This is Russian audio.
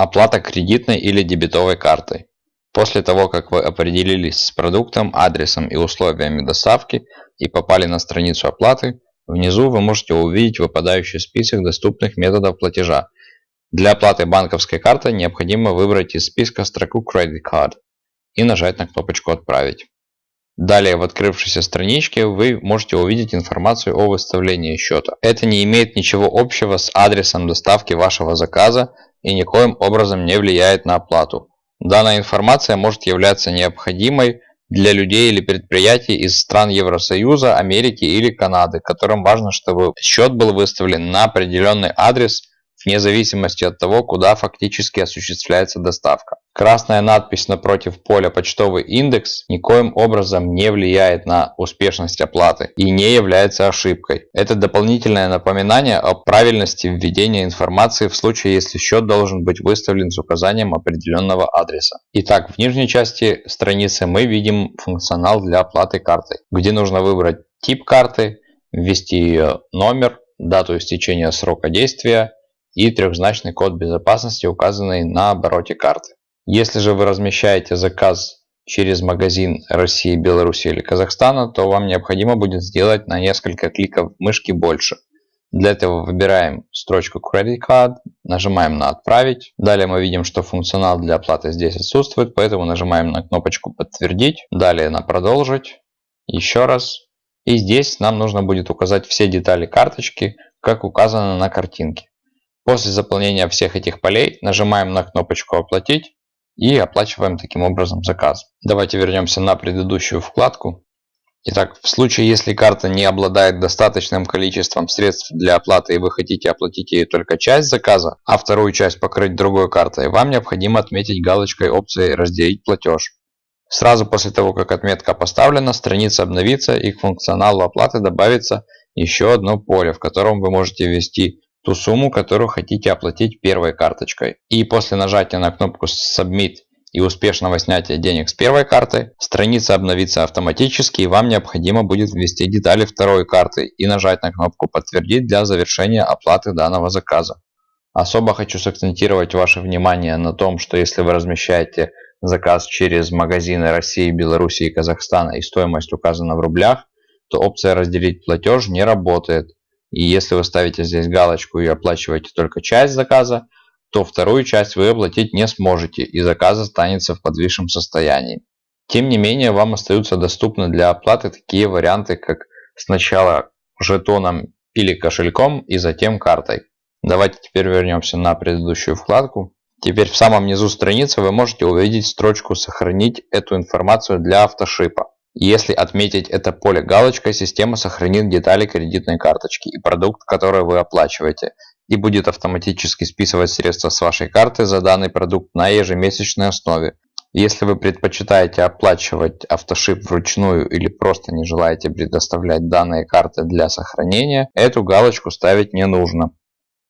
Оплата кредитной или дебетовой картой. После того, как вы определились с продуктом, адресом и условиями доставки и попали на страницу оплаты, внизу вы можете увидеть выпадающий список доступных методов платежа. Для оплаты банковской картой необходимо выбрать из списка строку Credit Card и нажать на кнопочку «Отправить». Далее в открывшейся страничке вы можете увидеть информацию о выставлении счета. Это не имеет ничего общего с адресом доставки вашего заказа и никоим образом не влияет на оплату. Данная информация может являться необходимой для людей или предприятий из стран Евросоюза, Америки или Канады, которым важно, чтобы счет был выставлен на определенный адрес вне зависимости от того, куда фактически осуществляется доставка. Красная надпись напротив поля «Почтовый индекс» никоим образом не влияет на успешность оплаты и не является ошибкой. Это дополнительное напоминание о правильности введения информации в случае, если счет должен быть выставлен с указанием определенного адреса. Итак, в нижней части страницы мы видим функционал для оплаты картой, где нужно выбрать тип карты, ввести ее номер, дату истечения срока действия и трехзначный код безопасности, указанный на обороте карты. Если же вы размещаете заказ через магазин России, Беларуси или Казахстана, то вам необходимо будет сделать на несколько кликов мышки больше. Для этого выбираем строчку Credit Card, нажимаем на «Отправить». Далее мы видим, что функционал для оплаты здесь отсутствует, поэтому нажимаем на кнопочку «Подтвердить». Далее на «Продолжить». Еще раз. И здесь нам нужно будет указать все детали карточки, как указано на картинке. После заполнения всех этих полей нажимаем на кнопочку «Оплатить» и оплачиваем таким образом заказ. Давайте вернемся на предыдущую вкладку. Итак, в случае, если карта не обладает достаточным количеством средств для оплаты и вы хотите оплатить ей только часть заказа, а вторую часть покрыть другой картой, вам необходимо отметить галочкой опции «Разделить платеж». Сразу после того, как отметка поставлена, страница обновится и к функционалу оплаты добавится еще одно поле, в котором вы можете ввести ту сумму, которую хотите оплатить первой карточкой. И после нажатия на кнопку Submit и успешного снятия денег с первой карты, страница обновится автоматически и вам необходимо будет ввести детали второй карты и нажать на кнопку «Подтвердить» для завершения оплаты данного заказа. Особо хочу сакцентировать ваше внимание на том, что если вы размещаете заказ через магазины России, Беларуси и Казахстана и стоимость указана в рублях, то опция «Разделить платеж» не работает. И если вы ставите здесь галочку и оплачиваете только часть заказа, то вторую часть вы оплатить не сможете и заказ останется в подвисшем состоянии. Тем не менее, вам остаются доступны для оплаты такие варианты, как сначала жетоном или кошельком и затем картой. Давайте теперь вернемся на предыдущую вкладку. Теперь в самом низу страницы вы можете увидеть строчку «Сохранить эту информацию для автошипа». Если отметить это поле галочкой, система сохранит детали кредитной карточки и продукт, который вы оплачиваете, и будет автоматически списывать средства с вашей карты за данный продукт на ежемесячной основе. Если вы предпочитаете оплачивать автошип вручную или просто не желаете предоставлять данные карты для сохранения, эту галочку ставить не нужно.